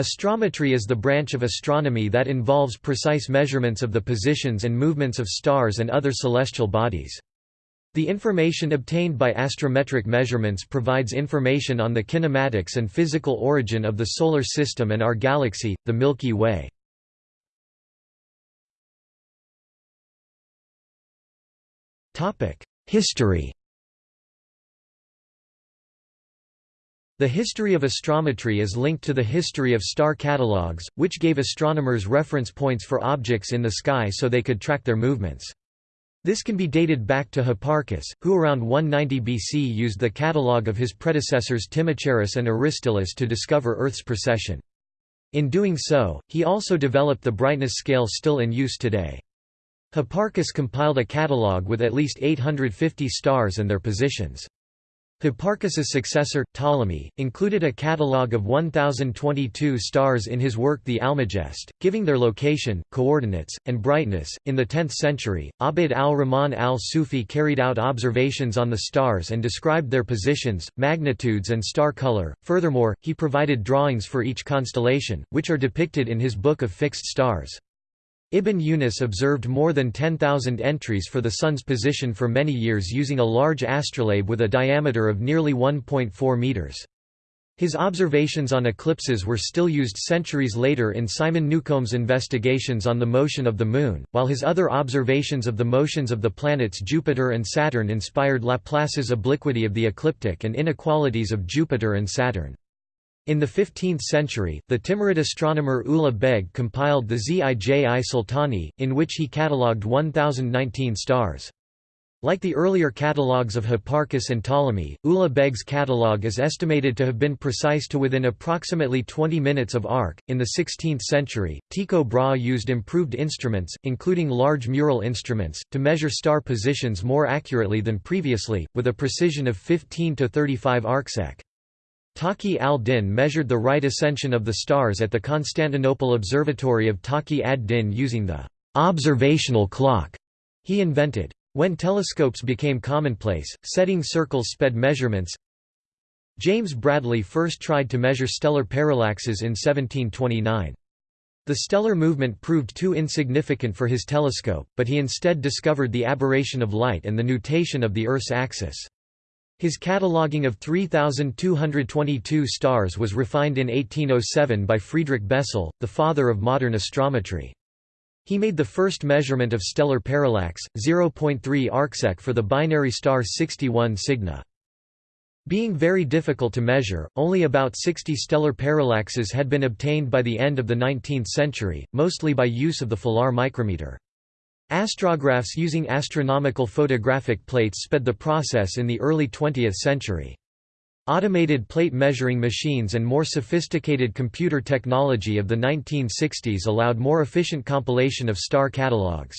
Astrometry is the branch of astronomy that involves precise measurements of the positions and movements of stars and other celestial bodies. The information obtained by astrometric measurements provides information on the kinematics and physical origin of the Solar System and our galaxy, the Milky Way. History The history of astrometry is linked to the history of star catalogues, which gave astronomers reference points for objects in the sky so they could track their movements. This can be dated back to Hipparchus, who around 190 BC used the catalogue of his predecessors Timocharis and Aristillus to discover Earth's precession. In doing so, he also developed the brightness scale still in use today. Hipparchus compiled a catalogue with at least 850 stars and their positions. Hipparchus's successor, Ptolemy, included a catalogue of 1,022 stars in his work The Almagest, giving their location, coordinates, and brightness. In the 10th century, Abd al-Rahman al-Sufi carried out observations on the stars and described their positions, magnitudes, and star color. Furthermore, he provided drawings for each constellation, which are depicted in his Book of Fixed Stars. Ibn Yunus observed more than 10,000 entries for the Sun's position for many years using a large astrolabe with a diameter of nearly 1.4 meters. His observations on eclipses were still used centuries later in Simon Newcomb's investigations on the motion of the Moon, while his other observations of the motions of the planets Jupiter and Saturn inspired Laplace's obliquity of the ecliptic and inequalities of Jupiter and Saturn. In the 15th century, the Timurid astronomer Ulugh Beg compiled the Zij Sultani, in which he catalogued 1019 stars. Like the earlier catalogues of Hipparchus and Ptolemy, Ulugh Beg's catalogue is estimated to have been precise to within approximately 20 minutes of arc. In the 16th century, Tycho Brahe used improved instruments, including large mural instruments, to measure star positions more accurately than previously, with a precision of 15 to 35 arcsec. Taqi al-Din measured the right ascension of the stars at the Constantinople Observatory of Taqi ad-Din using the observational clock he invented. When telescopes became commonplace, setting circles sped measurements. James Bradley first tried to measure stellar parallaxes in 1729. The stellar movement proved too insignificant for his telescope, but he instead discovered the aberration of light and the nutation of the Earth's axis. His cataloguing of 3,222 stars was refined in 1807 by Friedrich Bessel, the father of modern astrometry. He made the first measurement of stellar parallax, 0.3 arcsec for the binary star 61 Cygni. Being very difficult to measure, only about 60 stellar parallaxes had been obtained by the end of the 19th century, mostly by use of the Filar micrometer. Astrographs using astronomical photographic plates sped the process in the early 20th century. Automated plate measuring machines and more sophisticated computer technology of the 1960s allowed more efficient compilation of star catalogues.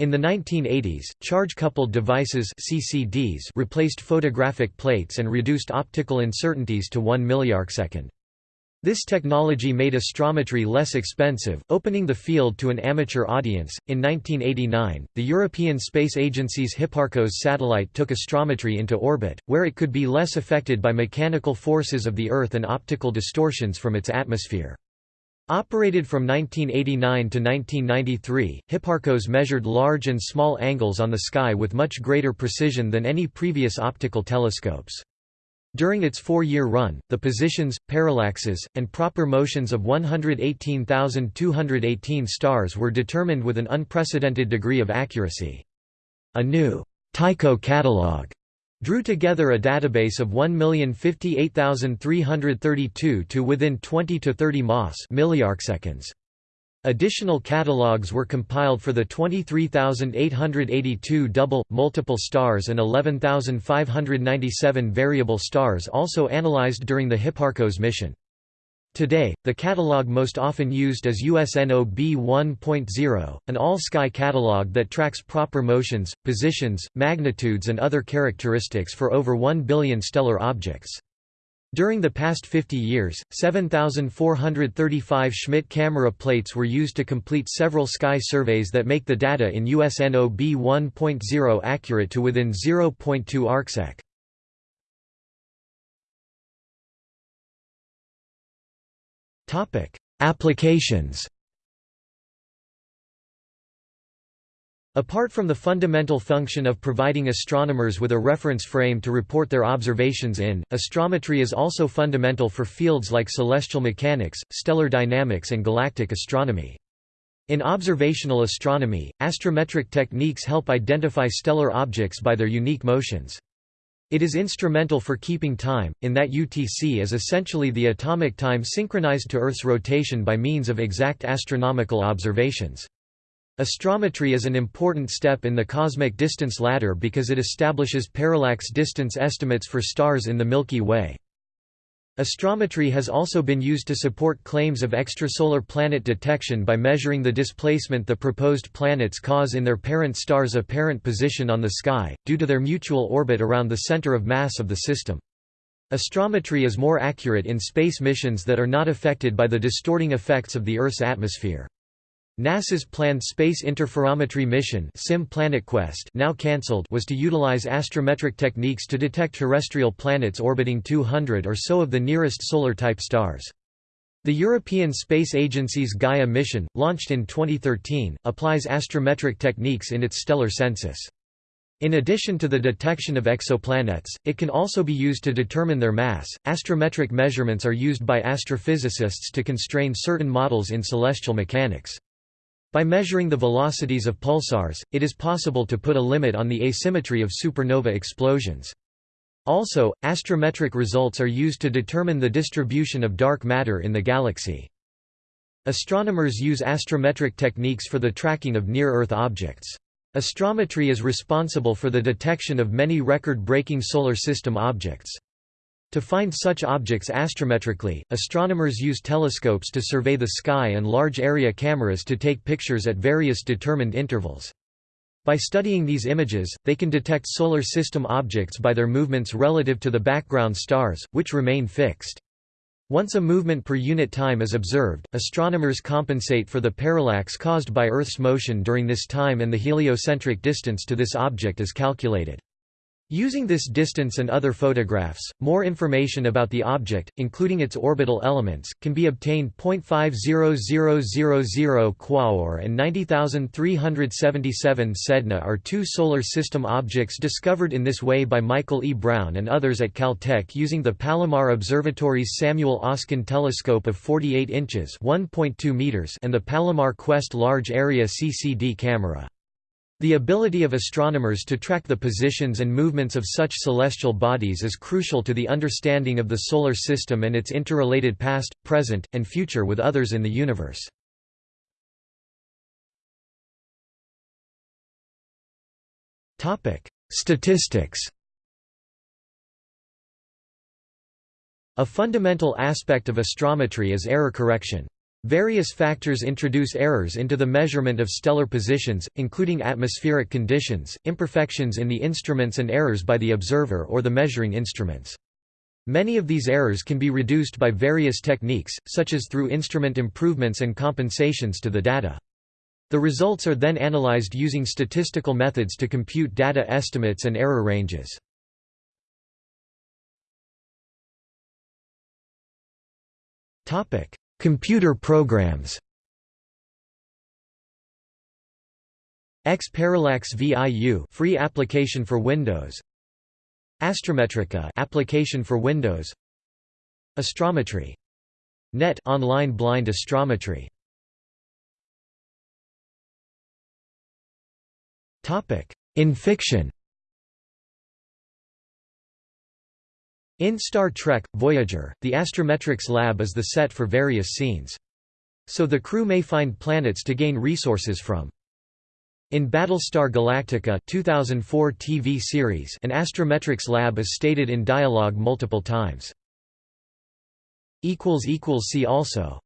In the 1980s, charge-coupled devices CCDs replaced photographic plates and reduced optical uncertainties to 1 milliarcsecond. This technology made astrometry less expensive, opening the field to an amateur audience. In 1989, the European Space Agency's Hipparcos satellite took astrometry into orbit, where it could be less affected by mechanical forces of the Earth and optical distortions from its atmosphere. Operated from 1989 to 1993, Hipparcos measured large and small angles on the sky with much greater precision than any previous optical telescopes. During its four-year run, the positions, parallaxes, and proper motions of 118,218 stars were determined with an unprecedented degree of accuracy. A new Tycho catalog drew together a database of 1,058,332 to within 20 to 30 mas milliarcseconds. Additional catalogues were compiled for the 23,882 double, multiple stars and 11,597 variable stars also analyzed during the Hipparcos mission. Today, the catalog most often used is USNO B1.0, an all-sky catalog that tracks proper motions, positions, magnitudes and other characteristics for over 1 billion stellar objects. During the past 50 years, 7,435 Schmidt camera plates were used to complete several sky surveys that make the data in USNO B1.0 accurate to within 0.2 arcsec. Applications Apart from the fundamental function of providing astronomers with a reference frame to report their observations in, astrometry is also fundamental for fields like celestial mechanics, stellar dynamics and galactic astronomy. In observational astronomy, astrometric techniques help identify stellar objects by their unique motions. It is instrumental for keeping time, in that UTC is essentially the atomic time synchronized to Earth's rotation by means of exact astronomical observations. Astrometry is an important step in the cosmic distance ladder because it establishes parallax distance estimates for stars in the Milky Way. Astrometry has also been used to support claims of extrasolar planet detection by measuring the displacement the proposed planets cause in their parent star's apparent position on the sky, due to their mutual orbit around the center of mass of the system. Astrometry is more accurate in space missions that are not affected by the distorting effects of the Earth's atmosphere. NASA's planned Space Interferometry Mission SIM PlanetQuest now cancelled was to utilize astrometric techniques to detect terrestrial planets orbiting 200 or so of the nearest solar-type stars. The European Space Agency's Gaia mission, launched in 2013, applies astrometric techniques in its stellar census. In addition to the detection of exoplanets, it can also be used to determine their mass. Astrometric measurements are used by astrophysicists to constrain certain models in celestial mechanics. By measuring the velocities of pulsars, it is possible to put a limit on the asymmetry of supernova explosions. Also, astrometric results are used to determine the distribution of dark matter in the galaxy. Astronomers use astrometric techniques for the tracking of near-Earth objects. Astrometry is responsible for the detection of many record-breaking Solar System objects. To find such objects astrometrically, astronomers use telescopes to survey the sky and large-area cameras to take pictures at various determined intervals. By studying these images, they can detect Solar System objects by their movements relative to the background stars, which remain fixed. Once a movement per unit time is observed, astronomers compensate for the parallax caused by Earth's motion during this time and the heliocentric distance to this object is calculated. Using this distance and other photographs, more information about the object, including its orbital elements, can be obtained. 0.50000 Quaoar and 90377 Sedna are two Solar System objects discovered in this way by Michael E. Brown and others at Caltech using the Palomar Observatory's Samuel Oschin telescope of 48 inches (1.2 meters) and the Palomar Quest Large Area CCD camera. The ability of astronomers to track the positions and movements of such celestial bodies is crucial to the understanding of the Solar System and its interrelated past, present, and future with others in the universe. Statistics A fundamental aspect of astrometry is error correction. Various factors introduce errors into the measurement of stellar positions, including atmospheric conditions, imperfections in the instruments and errors by the observer or the measuring instruments. Many of these errors can be reduced by various techniques, such as through instrument improvements and compensations to the data. The results are then analyzed using statistical methods to compute data estimates and error ranges. Topic: Computer programs. X-Parallax VIU free application for Windows. Astrometrica application for Windows. Astrometry. Net online blind astrometry. Topic. In fiction In Star Trek, Voyager, the Astrometrics Lab is the set for various scenes. So the crew may find planets to gain resources from. In Battlestar Galactica 2004 TV series an Astrometrics lab is stated in dialogue multiple times. See also